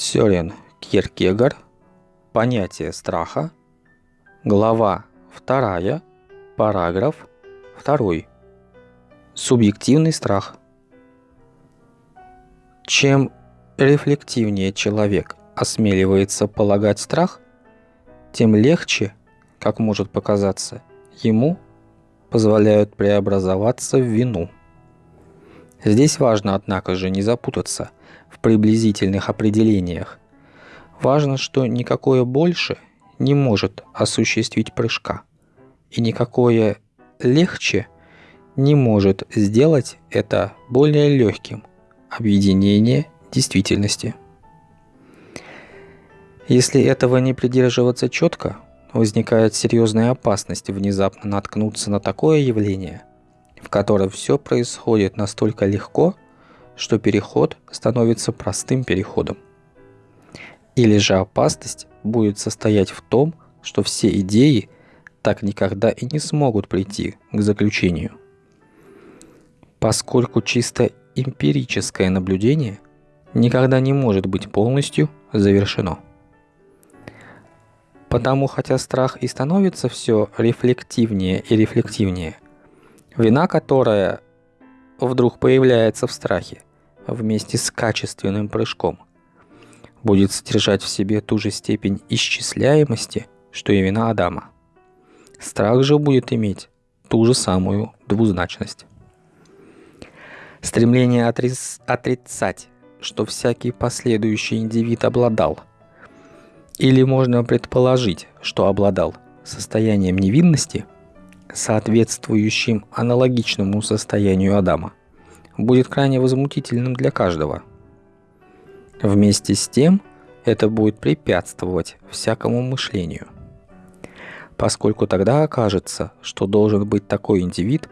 Сёрен Киркегар. Понятие страха. Глава 2. Параграф 2. Субъективный страх. Чем рефлективнее человек осмеливается полагать страх, тем легче, как может показаться, ему позволяют преобразоваться в вину. Здесь важно, однако же, не запутаться в приблизительных определениях. Важно, что никакое больше не может осуществить прыжка, и никакое легче не может сделать это более легким объединение действительности. Если этого не придерживаться четко, возникает серьезная опасность внезапно наткнуться на такое явление, в котором все происходит настолько легко, что переход становится простым переходом. Или же опасность будет состоять в том, что все идеи так никогда и не смогут прийти к заключению. Поскольку чисто эмпирическое наблюдение никогда не может быть полностью завершено. Потому хотя страх и становится все рефлективнее и рефлективнее, вина, которая вдруг появляется в страхе, вместе с качественным прыжком, будет содержать в себе ту же степень исчисляемости, что и вина Адама. Страх же будет иметь ту же самую двузначность. Стремление отрицать, что всякий последующий индивид обладал, или можно предположить, что обладал состоянием невинности, соответствующим аналогичному состоянию Адама, будет крайне возмутительным для каждого. Вместе с тем, это будет препятствовать всякому мышлению. Поскольку тогда окажется, что должен быть такой индивид,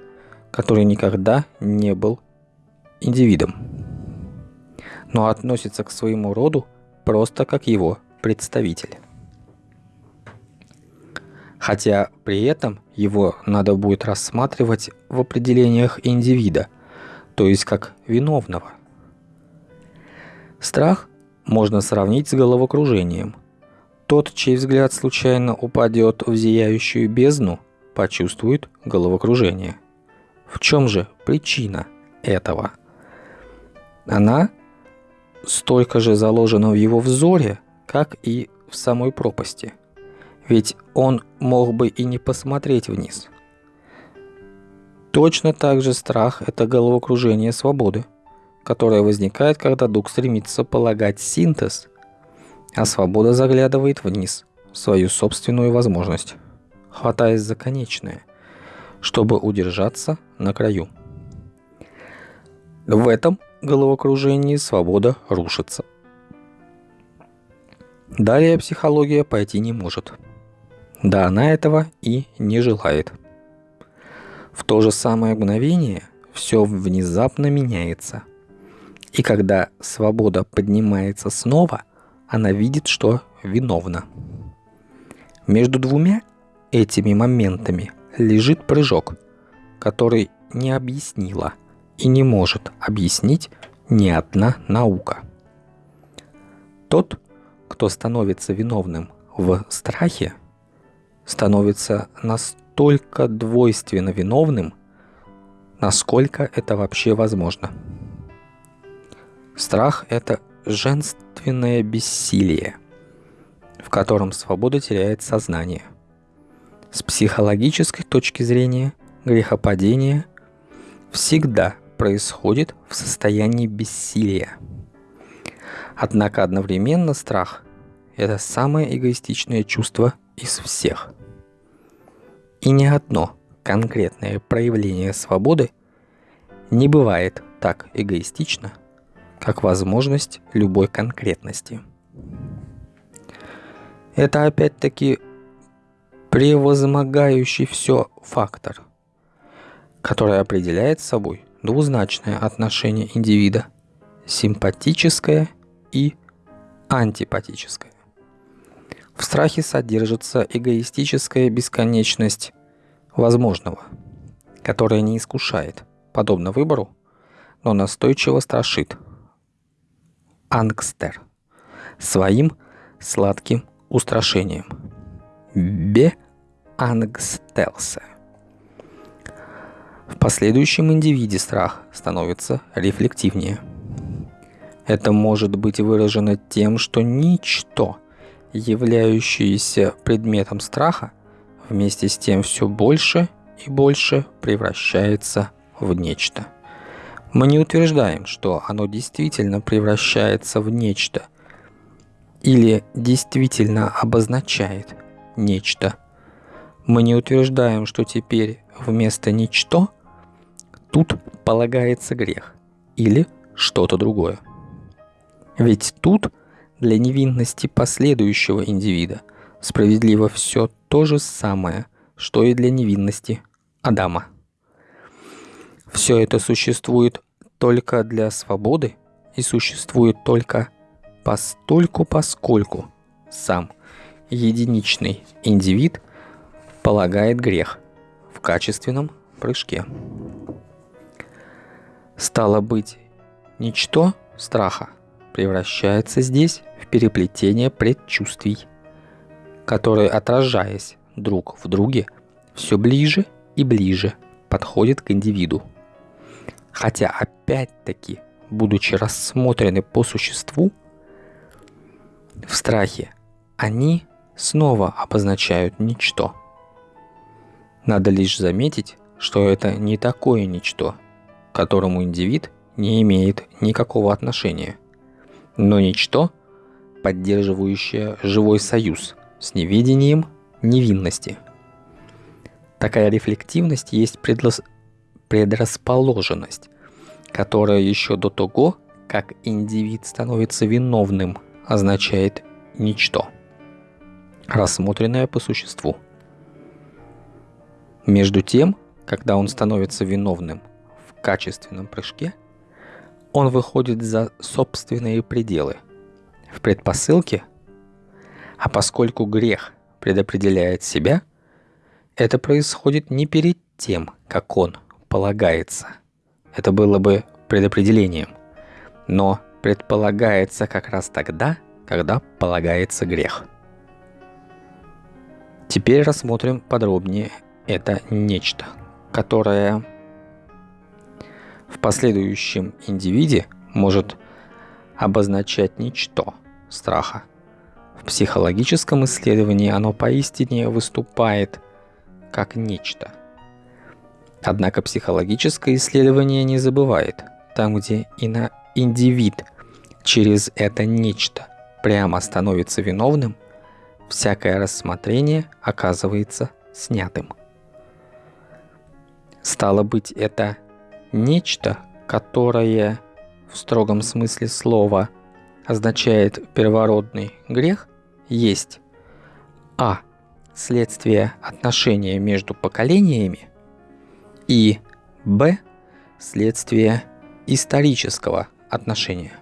который никогда не был индивидом, но относится к своему роду просто как его представитель. Хотя при этом его надо будет рассматривать в определениях индивида, то есть как виновного. Страх можно сравнить с головокружением. Тот, чей взгляд случайно упадет в зияющую бездну, почувствует головокружение. В чем же причина этого? Она столько же заложена в его взоре, как и в самой пропасти. Ведь он мог бы и не посмотреть вниз – Точно так же страх – это головокружение свободы, которое возникает, когда дух стремится полагать синтез, а свобода заглядывает вниз, в свою собственную возможность, хватаясь за конечное, чтобы удержаться на краю. В этом головокружении свобода рушится. Далее психология пойти не может. Да она этого и не желает – в то же самое мгновение все внезапно меняется. И когда свобода поднимается снова, она видит, что виновна. Между двумя этими моментами лежит прыжок, который не объяснила и не может объяснить ни одна наука. Тот, кто становится виновным в страхе, становится настолько двойственно виновным, насколько это вообще возможно. Страх – это женственное бессилие, в котором свобода теряет сознание. С психологической точки зрения грехопадение всегда происходит в состоянии бессилия. Однако одновременно страх – это самое эгоистичное чувство из всех – и ни одно конкретное проявление свободы не бывает так эгоистично, как возможность любой конкретности. Это опять-таки превозмогающий все фактор, который определяет собой двузначное отношение индивида, симпатическое и антипатическое. В страхе содержится эгоистическая бесконечность возможного, которая не искушает, подобно выбору, но настойчиво страшит. Ангстер. своим сладким устрашением. Бе ангстелсе. В последующем индивиде страх становится рефлективнее. Это может быть выражено тем, что ничто, являющееся предметом страха, вместе с тем все больше и больше превращается в нечто. Мы не утверждаем, что оно действительно превращается в нечто или действительно обозначает нечто. Мы не утверждаем, что теперь вместо ничто тут полагается грех или что-то другое. Ведь тут для невинности последующего индивида справедливо все то же самое, что и для невинности Адама. Все это существует только для свободы и существует только постольку поскольку сам единичный индивид полагает грех в качественном прыжке. Стало быть, ничто страха превращается здесь в переплетение предчувствий, которые, отражаясь друг в друге, все ближе и ближе подходят к индивиду. Хотя опять-таки, будучи рассмотрены по существу, в страхе они снова обозначают ничто. Надо лишь заметить, что это не такое ничто, к которому индивид не имеет никакого отношения, но ничто, поддерживающее живой союз с неведением невинности. Такая рефлективность есть предлос... предрасположенность, которая еще до того, как индивид становится виновным, означает ничто, рассмотренное по существу. Между тем, когда он становится виновным в качественном прыжке, он выходит за собственные пределы, в предпосылке, а поскольку грех предопределяет себя, это происходит не перед тем, как он полагается. Это было бы предопределением. Но предполагается как раз тогда, когда полагается грех. Теперь рассмотрим подробнее это нечто, которое в последующем индивиде может обозначать ничто страха – в психологическом исследовании оно поистине выступает как нечто. Однако психологическое исследование не забывает, там где и на индивид через это нечто прямо становится виновным, всякое рассмотрение оказывается снятым. Стало быть, это нечто, которое в строгом смысле слова означает первородный грех, есть а. Следствие отношения между поколениями и б. Следствие исторического отношения.